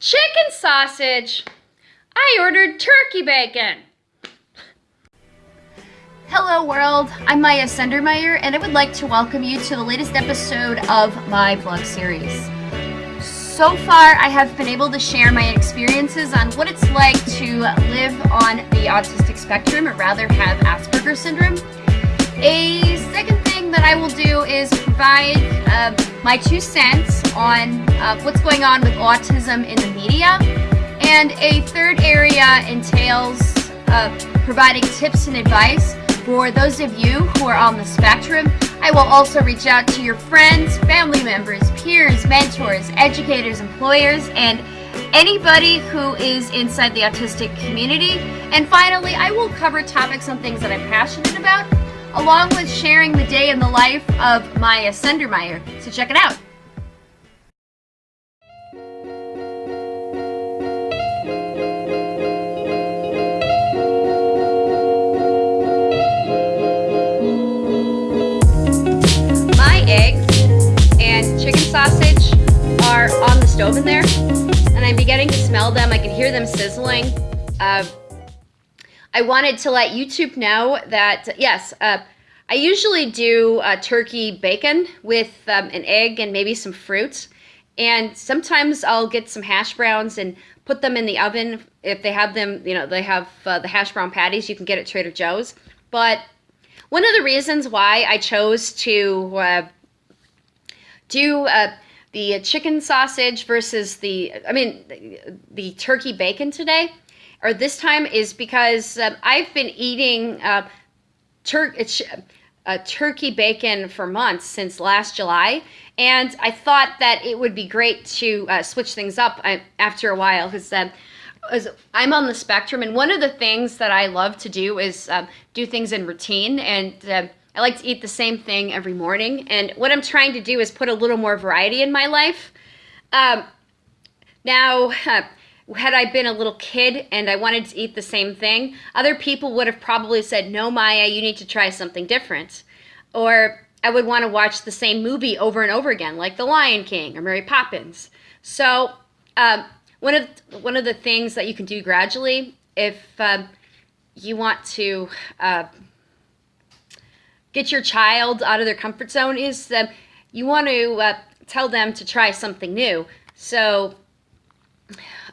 chicken sausage. I ordered turkey bacon. Hello world, I'm Maya Sendermeyer and I would like to welcome you to the latest episode of my vlog series. So far, I have been able to share my experiences on what it's like to live on the autistic spectrum, or rather have Asperger's syndrome. A second thing that I will do is provide uh, my two cents on uh, what's going on with autism in the media. And a third area entails uh, providing tips and advice for those of you who are on the spectrum. I will also reach out to your friends, family members, peers, mentors, educators, employers, and anybody who is inside the autistic community. And finally, I will cover topics on things that I'm passionate about, along with sharing the day in the life of Maya Sendermeyer. So check it out. Stove in there, and I'm beginning to smell them. I can hear them sizzling. Uh, I wanted to let YouTube know that, yes, uh, I usually do uh, turkey bacon with um, an egg and maybe some fruit. And sometimes I'll get some hash browns and put them in the oven. If they have them, you know, they have uh, the hash brown patties, you can get at Trader Joe's. But one of the reasons why I chose to uh, do uh, the chicken sausage versus the, I mean, the, turkey bacon today, or this time, is because um, I've been eating uh, tur uh, turkey bacon for months since last July, and I thought that it would be great to uh, switch things up uh, after a while because um, I'm on the spectrum, and one of the things that I love to do is um, do things in routine, and I like to eat the same thing every morning. And what I'm trying to do is put a little more variety in my life. Um, now, uh, had I been a little kid and I wanted to eat the same thing, other people would have probably said, no, Maya, you need to try something different. Or I would want to watch the same movie over and over again, like The Lion King or Mary Poppins. So um, one of one of the things that you can do gradually, if um, you want to uh, get your child out of their comfort zone, is that you want to uh, tell them to try something new. So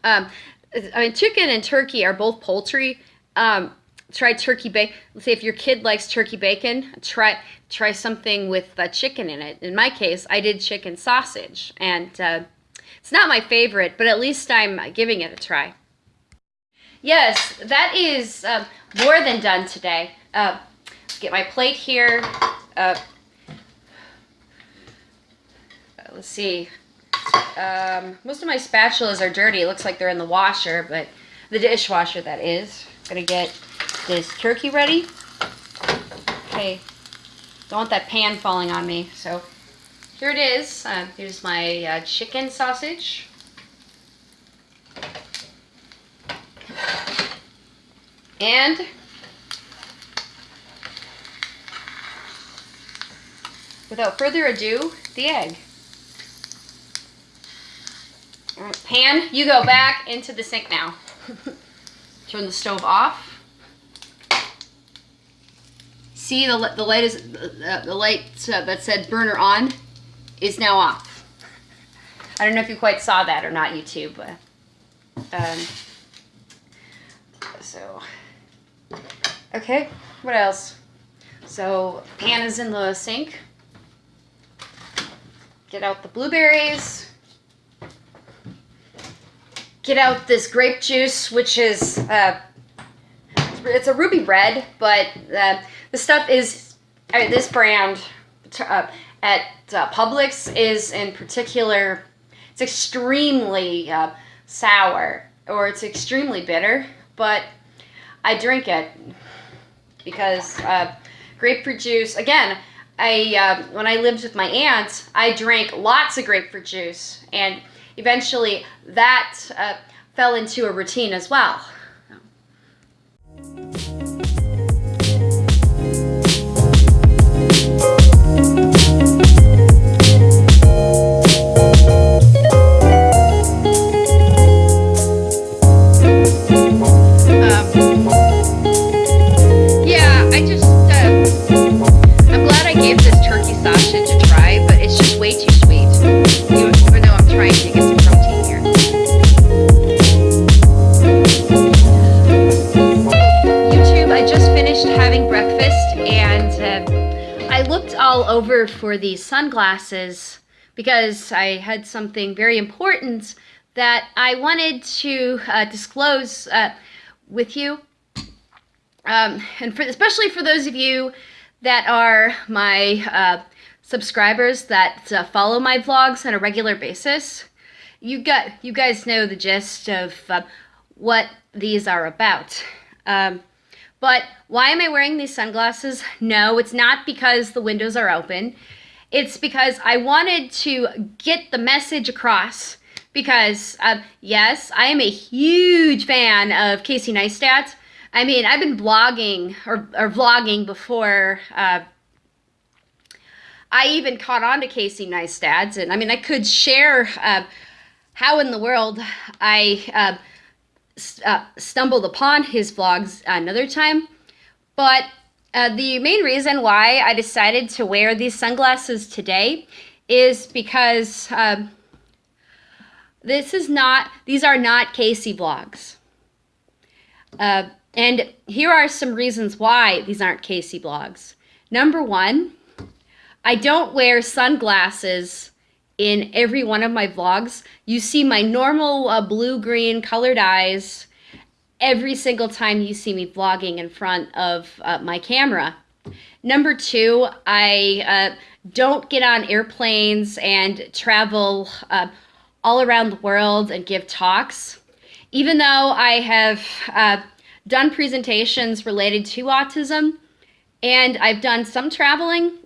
um, I mean, chicken and turkey are both poultry. Um, try turkey bacon. Let's say if your kid likes turkey bacon, try try something with uh, chicken in it. In my case, I did chicken sausage, and uh, it's not my favorite, but at least I'm giving it a try. Yes, that is uh, more than done today. Get my plate here. Uh, let's see. Um, most of my spatulas are dirty. It looks like they're in the washer, but the dishwasher, that is. Gonna get this turkey ready. Okay, don't want that pan falling on me. So here it is. Uh, here's my uh, chicken sausage. And without further ado, the egg. pan, you go back into the sink now. Turn the stove off. See the, the light is the, the light uh, that said burner on is now off. I don't know if you quite saw that or not, YouTube. But, um, so, okay, what else? So, pan is in the sink. Get out the blueberries. Get out this grape juice, which is, uh, it's a ruby red, but uh, the stuff is, mean, this brand uh, at uh, Publix is in particular, it's extremely uh, sour or it's extremely bitter, but I drink it because uh, grapefruit juice, again, I uh, when I lived with my aunt, I drank lots of grapefruit juice, and eventually that uh, fell into a routine as well. These sunglasses because I had something very important that I wanted to uh, disclose uh, with you. Um, and for, especially for those of you that are my uh, subscribers that uh, follow my vlogs on a regular basis, you got you guys know the gist of uh, what these are about. Um, but why am I wearing these sunglasses? No, it's not because the windows are open. It's because I wanted to get the message across because, uh, yes, I am a huge fan of Casey Neistat. I mean, I've been blogging or, or vlogging before uh, I even caught on to Casey Neistat. And I mean, I could share uh, how in the world I uh, uh, stumbled upon his vlogs another time. But uh, the main reason why I decided to wear these sunglasses today is because um, this is not, these are not Casey vlogs. Uh, and here are some reasons why these aren't Casey vlogs. Number one, I don't wear sunglasses in every one of my vlogs. You see my normal uh, blue-green colored eyes every single time you see me vlogging in front of uh, my camera. Number two, I uh, don't get on airplanes and travel uh, all around the world and give talks. Even though I have uh, done presentations related to autism and I've done some traveling,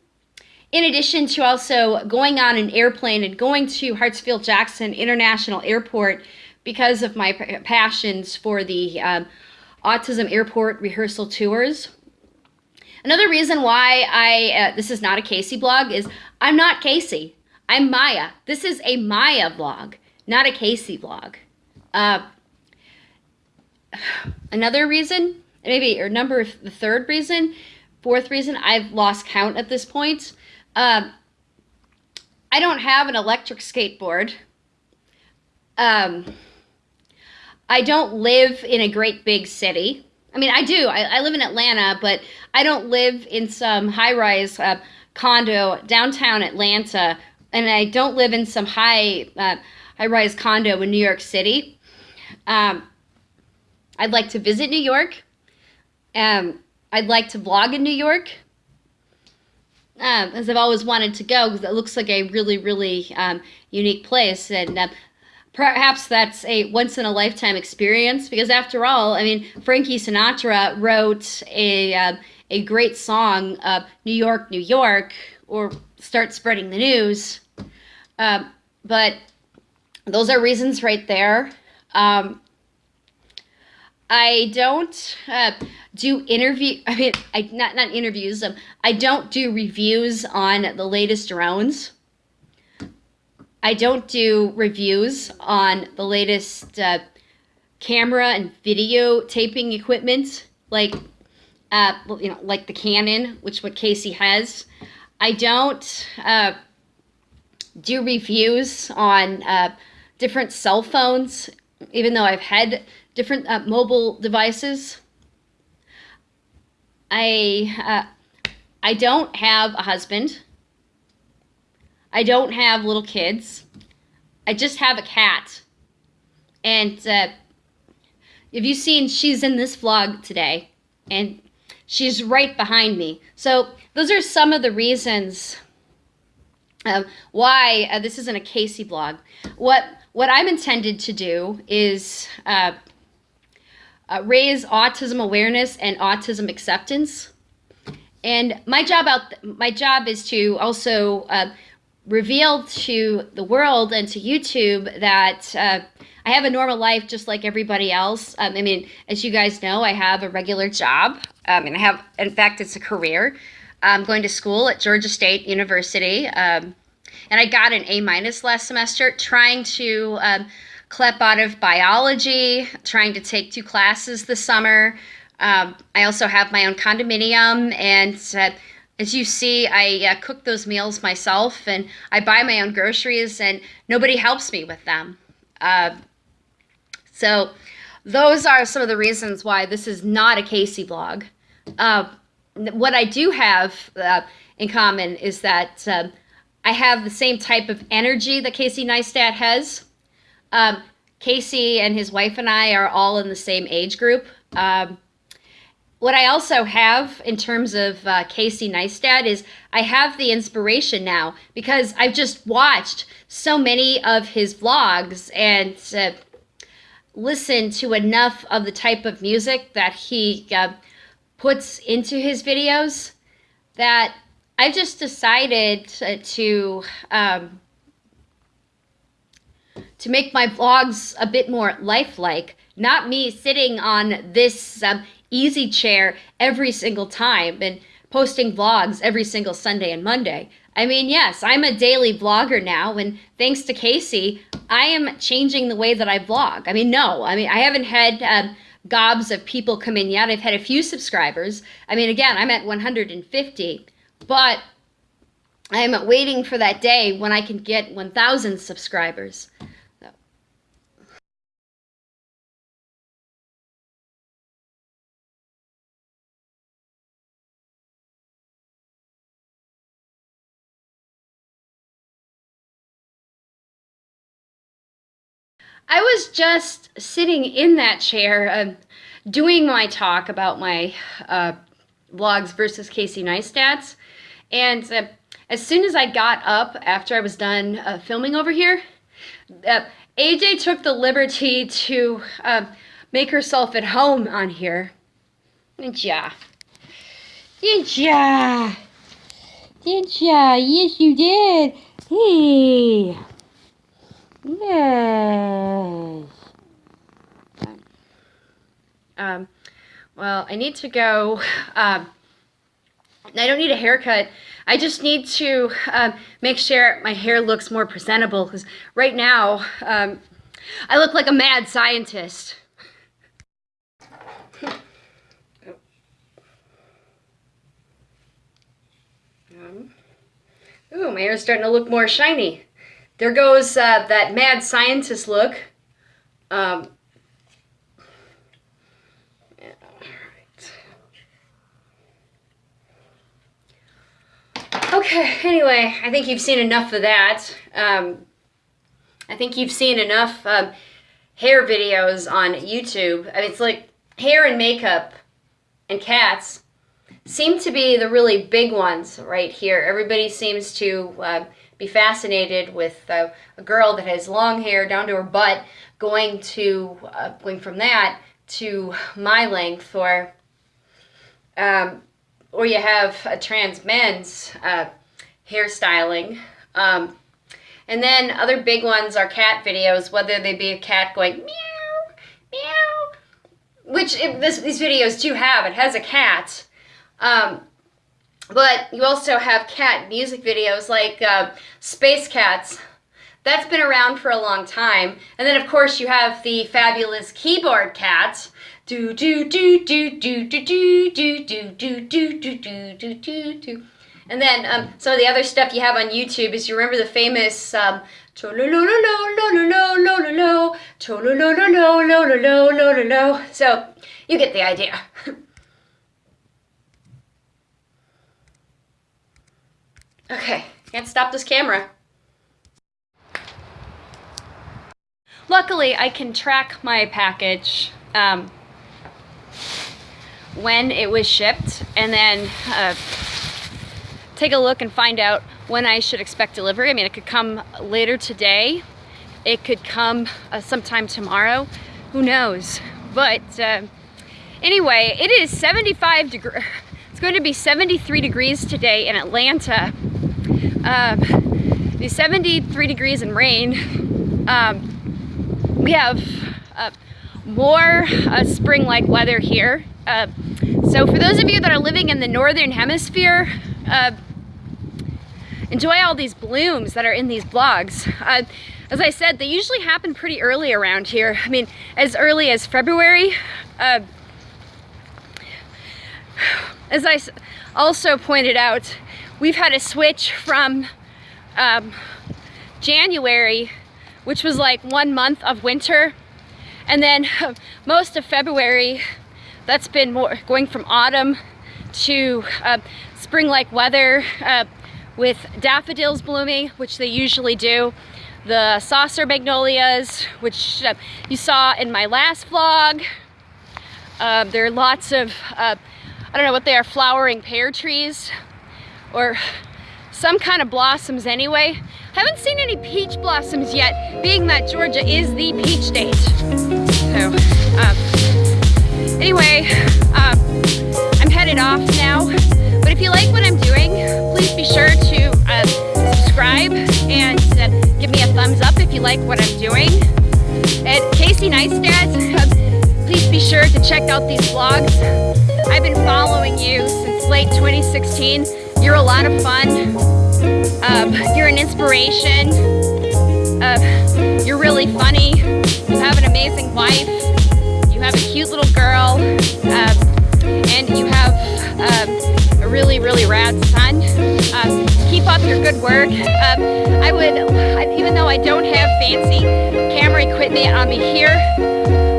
in addition to also going on an airplane and going to Hartsfield-Jackson International Airport because of my passions for the um, Autism Airport rehearsal tours. Another reason why I, uh, this is not a Casey blog is I'm not Casey. I'm Maya. This is a Maya blog, not a Casey blog. Uh, another reason, maybe, or number, the third reason, fourth reason, I've lost count at this point. Um, I don't have an electric skateboard. Um, I don't live in a great big city. I mean, I do. I, I live in Atlanta, but I don't live in some high rise uh, condo downtown Atlanta, and I don't live in some high uh, high rise condo in New York City. Um, I'd like to visit New York. Um, I'd like to vlog in New York. Um, as I've always wanted to go because it looks like a really, really um, unique place. And uh, perhaps that's a once in a lifetime experience because after all i mean frankie sinatra wrote a uh, a great song uh, new york new york or start spreading the news. Um, but those are reasons right there. Um, i don't uh, do interview i mean I, not not interviews um, i don't do reviews on the latest drones I don't do reviews on the latest uh, camera and video taping equipment, like uh, you know, like the Canon, which what Casey has. I don't uh, do reviews on uh, different cell phones, even though I've had different uh, mobile devices. I uh, I don't have a husband. I don't have little kids. I just have a cat. And uh, have you seen, she's in this vlog today. And she's right behind me. So those are some of the reasons why uh, this isn't a Casey vlog. What, what I'm intended to do is uh, uh, raise autism awareness and autism acceptance. And my job out, my job is to also uh, revealed to the world and to YouTube that uh, I have a normal life just like everybody else. Um, I mean, as you guys know, I have a regular job. Um, and I have, in fact, it's a career. I'm going to school at Georgia State University. Um, and I got an A minus last semester trying to um, clep out of biology, trying to take two classes this summer. Um, I also have my own condominium and uh, as you see, I uh, cook those meals myself and I buy my own groceries and nobody helps me with them. Uh, so those are some of the reasons why this is not a Casey vlog. Uh, what I do have uh, in common is that um, I have the same type of energy that Casey Neistat has. Um, Casey and his wife and I are all in the same age group. Um, what I also have in terms of uh, Casey Neistat is I have the inspiration now because I've just watched so many of his vlogs and uh, listened to enough of the type of music that he uh, puts into his videos that I've just decided to um, to make my vlogs a bit more lifelike. Not me sitting on this um, easy chair every single time and posting vlogs every single Sunday and Monday. I mean, yes, I'm a daily vlogger now, and thanks to Casey, I am changing the way that I vlog. I mean, no, I mean, I haven't had um, gobs of people come in yet. I've had a few subscribers. I mean, again, I'm at 150, but I'm waiting for that day when I can get 1,000 subscribers. I was just sitting in that chair uh, doing my talk about my uh, vlogs versus Casey Neistat's. And uh, as soon as I got up after I was done uh, filming over here, uh, AJ took the liberty to uh, make herself at home on here. Yeah. Yeah. Yeah. Yes, you did. Hey. Yes. Um, well, I need to go. Um, I don't need a haircut. I just need to um, make sure my hair looks more presentable because right now um, I look like a mad scientist. um, ooh, my hair's starting to look more shiny there goes uh, that mad scientist look. Um, Okay, anyway, I think you've seen enough of that. Um, I think you've seen enough um, hair videos on YouTube. I mean, it's like hair and makeup and cats seem to be the really big ones right here. Everybody seems to uh, be fascinated with uh, a girl that has long hair down to her butt going to uh, going from that to my length or um, or you have a trans men's uh, hairstyling. Um, and then other big ones are cat videos whether they be a cat going meow meow which it, this, these videos do have. It has a cat. Um, but you also have cat music videos like uh, Space Cats. That's been around for a long time. And then, of course, you have the fabulous keyboard cat. Do do do do do do do do do do do do do do do do. And then um, some of the other stuff you have on YouTube is you remember the famous um, so you get the idea. Okay, can't stop this camera. Luckily, I can track my package um, when it was shipped and then uh, take a look and find out when I should expect delivery. I mean, it could come later today. It could come uh, sometime tomorrow. Who knows? But uh, anyway, it is 75 degrees. It's going to be 73 degrees today in Atlanta um, the 73 degrees and rain. Um, we have uh, more uh, spring-like weather here. Uh, so for those of you that are living in the northern hemisphere, uh, enjoy all these blooms that are in these vlogs. Uh, as I said, they usually happen pretty early around here. I mean, as early as February. Uh, as I also pointed out, we've had a switch from um, January, which was like one month of winter, and then most of February, that's been more going from autumn to uh, spring-like weather uh, with daffodils blooming, which they usually do. The saucer magnolias, which uh, you saw in my last vlog. Uh, there are lots of, uh, I don't know what they are, flowering pear trees or some kind of blossoms anyway. Haven't seen any peach blossoms yet, being that Georgia is the peach state. So, um, anyway, um, I'm headed off now. But if you like what I'm doing, please be sure to uh, subscribe and uh, give me a thumbs up if you like what I'm doing. At Casey Neistat, uh, please be sure to check out these vlogs. I've been following you since late 2016. A lot of fun. Um, you're an inspiration. Uh, you're really funny. You have an amazing wife. You have a cute little girl. Um, and you have um, a really, really rad son. Um, keep up your good work. Um, I would, even though I don't have fancy camera equipment on me here,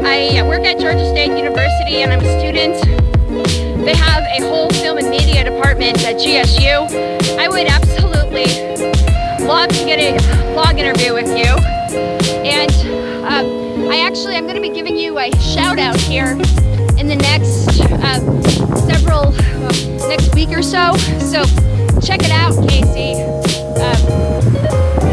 I work at Georgia State University and I'm a student. They have a whole film and media department at GSU. I would absolutely love to get a blog interview with you. And um, I actually, I'm gonna be giving you a shout out here in the next uh, several, well, next week or so. So check it out, Casey. Um,